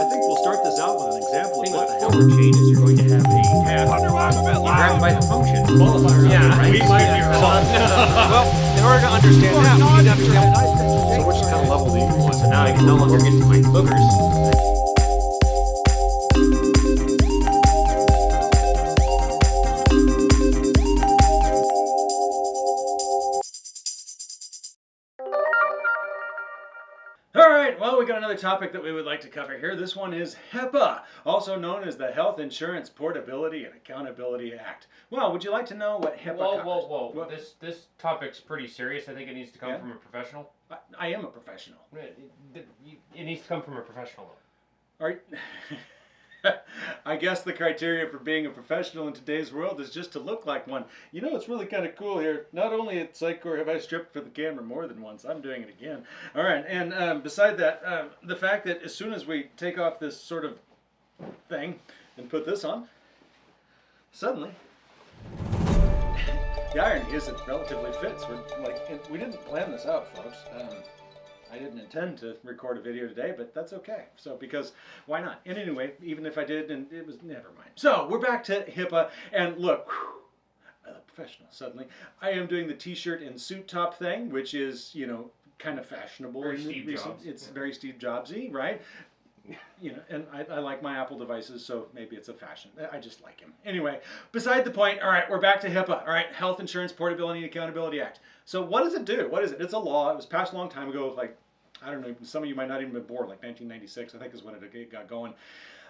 I think we'll start this out with an example of thing what with the the hell. forward chain is you're going to have a tab. Wonder why I'm a bit You grab by the function. Qualifier. Yeah, right? we might be wrong. well, in order to understand that, we need to understand. So which kind of level do you want? So now I can no longer get to my boogers. All right, well, we got another topic that we would like to cover here. This one is HIPAA, also known as the Health Insurance Portability and Accountability Act. Well, would you like to know what HIPAA Whoa, covers? whoa, whoa! What- This this topic's pretty serious. I think it needs to come Yeah? from a professional. I, I am a professional. It, it- it needs to come from a professional. All right. I guess the criteria for being a professional in today's world is just to look like one. You know, it's really kind of cool here. Not only at Psychor have I stripped for the camera more than once, I'm doing it again. All right, and um, beside that, um, the fact that as soon as we take off this sort of thing and put this on, suddenly the irony is it relatively fits. We're like we didn't plan this out, folks. Um, I didn't intend to record a video today, but that's okay. So because why not? And anyway, even if I did, and it was never mind. So we're back to HIPAA, and look. whew, I look professional suddenly. I am doing the t-shirt and suit top thing, which is you know kind of fashionable. Very Steve recent- Jobs. It's very Steve Jobsy, right? you know, and I, I like my Apple devices, so maybe it's a fashion. I just like him. Anyway, beside the point. All right, we're back to HIPAA. All right, Health Insurance Portability and Accountability Act. So what does it do? What is it? It's a law. It was passed a long time ago. Like I don't know. Some of you might not even been born. Like 1996, I think is when it got going.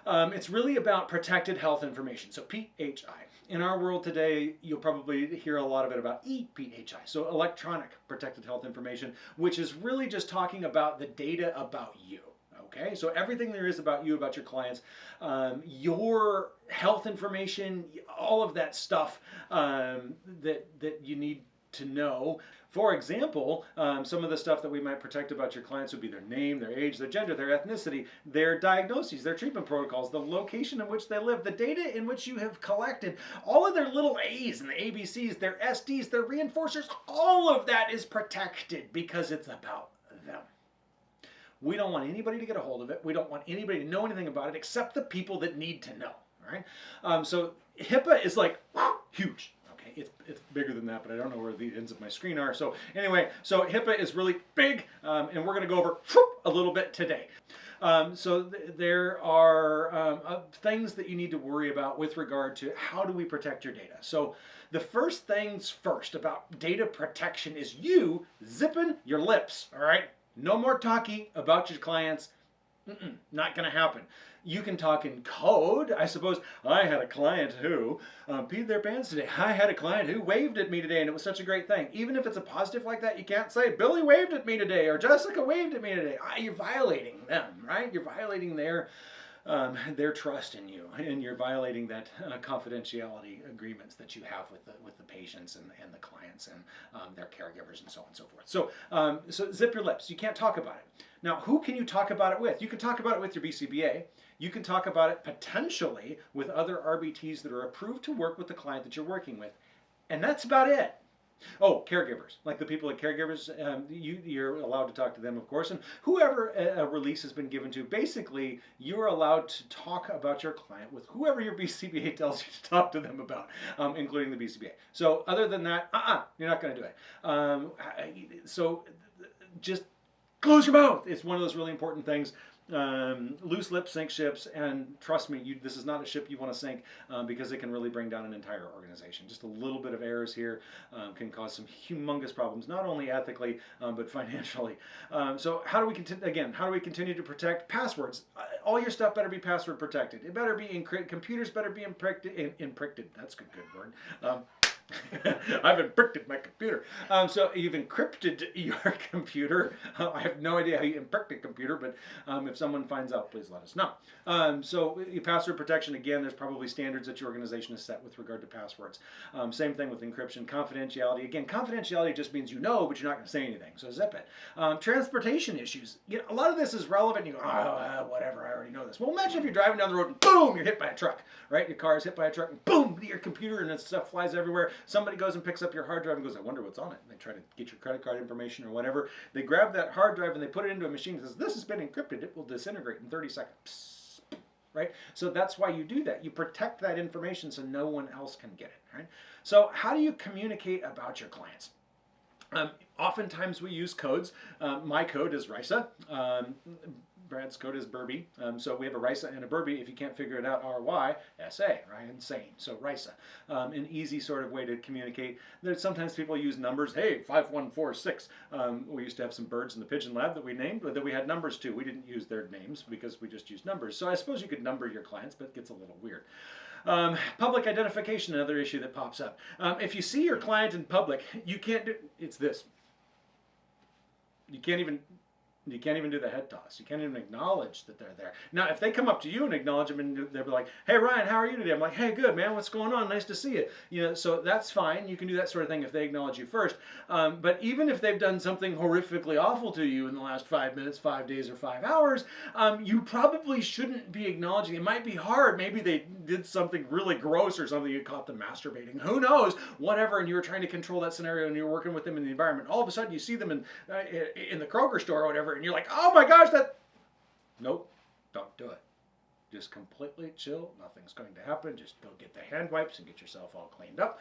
Um, it's really about protected health information. So PHI. In our world today, you'll probably hear a lot of it about ePHI. So electronic protected health information, which is really just talking about the data about you. Okay, so everything there is about you, about your clients, um, your health information, all of that stuff um, that that you need to know. For example, um, some of the stuff that we might protect about your clients would be their name, their age, their gender, their ethnicity, their diagnoses, their treatment protocols, the location in which they live, the data in which you have collected, all of their little A's and the ABCs, their SDs, their reinforcers, all of that is protected because it's about. We don't want anybody to get a hold of it. We don't want anybody to know anything about it except the people that need to know. All right. Um, so HIPAA is like huge. Okay, it's, it's bigger than that, but I don't know where the ends of my screen are. So anyway, so HIPAA is really big, um, and we're going to go over a little bit today. Um, so th- there are um, uh, things that you need to worry about with regard to how do we protect your data. So the first things first about data protection is you zipping your lips. All right, no more talking about your clients. Mm-mm, not going to happen. You can talk in code. I suppose I had a client who um, peed their pants today. I had a client who waved at me today, and it was such a great thing. Even if it's a positive like that, you can't say Billy waved at me today or Jessica waved at me today. Ah, you're violating them, right? You're violating their um, their trust in you, and you're violating that uh, confidentiality agreements that you have with the with the patients and, and the clients and um, their caregivers and so on and so forth. So um, so zip your lips. You can't talk about it. Now, who can you talk about it with? You can talk about it with your BCBA. You can talk about it potentially with other RBTs that are approved to work with the client that you're working with, and that's about it. Oh, caregivers, like the people at caregivers, um, you, you're allowed to talk to them, of course, and whoever a, a release has been given to, basically, you're allowed to talk about your client with whoever your BCBA tells you to talk to them about, um, including the BCBA. So, other than that, uh-uh, you're not going to do it. Um, so, just close your mouth. It's one of those really important things. Um, loose lips sink ships, and trust me, you, this is not a ship you want to sink um, because it can really bring down an entire organization. Just a little bit of errors here um, can cause some humongous problems, not only ethically um, but financially. Um, so, how do we? Again, how do we continue to protect passwords? Uh, all your stuff better be password protected. It better be. Computers better be. In, encrypted. That's a good, good word. I've encrypted my computer. Um, so you've encrypted your computer. Uh, I have no idea how you encrypt a computer, but um, if someone finds out, please let us know. Um, so password protection, again, there's probably standards that your organization has set with regard to passwords. Um, same thing with encryption. Confidentiality, again, confidentiality just means you know, but you're not going to say anything. So zip it. Um, transportation issues. You know, a lot of this is relevant. You go, oh, uh, whatever, this. Well, imagine if you're driving down the road and boom, you're hit by a truck, right? Your car is hit by a truck and boom, your computer and stuff flies everywhere. Somebody goes and picks up your hard drive and goes, I wonder what's on it. And they try to get your credit card information or whatever. They grab that hard drive and they put it into a machine that says, this has been encrypted. It will disintegrate in 30 seconds. Psst. right? So that's why you do that. You protect that information so no one else can get it, right? So how do you communicate about your clients? Um, oftentimes we use codes. Um, my code is RISA. Um, Brad's code is Burby. Um, so we have a RISA and a Burby. If you can't figure it out, R-Y, S-A, right? Insane. So RISA. Um, an easy sort of way to communicate. There's sometimes people use numbers. Hey, 5146. Um, we used to have some birds in the pigeon lab that we named, but that we had numbers to. We didn't use their names because we just used numbers. So I suppose you could number your clients, but it gets a little weird. Um, public identification, another issue that pops up. Um, if you see your client in public, you can't do, it's this. You can't even, you can't even do the head toss. You can't even acknowledge that they're there. Now, if they come up to you and acknowledge them and they're like, hey, Ryan, how are you today? I'm like, hey, good, man. What's going on? Nice to see you. You know, so that's fine. You can do that sort of thing if they acknowledge you first. Um, but even if they've done something horrifically awful to you in the last five minutes, five days, or five hours, um, you probably shouldn't be acknowledging. It might be hard. Maybe they did something really gross or something. You caught them masturbating. Who knows? Whatever. And you were trying to control that scenario and you were working with them in the environment. All of a sudden, you see them in uh, in the Kroger store or whatever, and you're like, oh my gosh, that. Nope, don't do it. Just completely chill. Nothing's going to happen. Just go get the hand wipes and get yourself all cleaned up.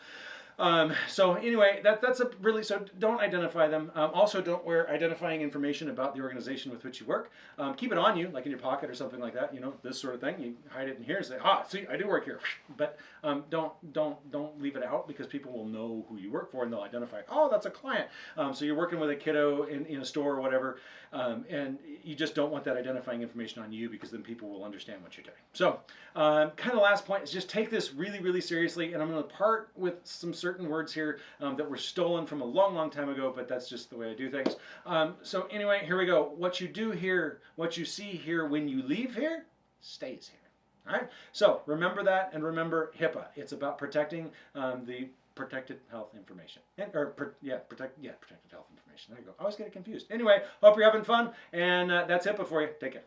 Um, so anyway, that, that's a really, so don't identify them. Um, also don't wear identifying information about the organization with which you work. Um, keep it on you, like in your pocket or something like that, you know, this sort of thing. You hide it in here and say, ah, see, I do work here. But um, don't, don't, out because people will know who you work for and they'll identify, oh, that's a client. Um, so you're working with a kiddo in, in a store or whatever, um, and you just don't want that identifying information on you because then people will understand what you're doing. So um, kind of last point is just take this really, really seriously. And I'm going to part with some certain words here um, that were stolen from a long, long time ago, but that's just the way I do things. Um, so anyway, here we go. What you do here, what you see here when you leave here, stays here. All right. So remember that, and remember HIPAA. It's about protecting um, the protected health information. And, or yeah, protect yeah protected health information. There you go. I always get it confused. Anyway, hope you're having fun, and uh, that's HIPAA for you. Take care.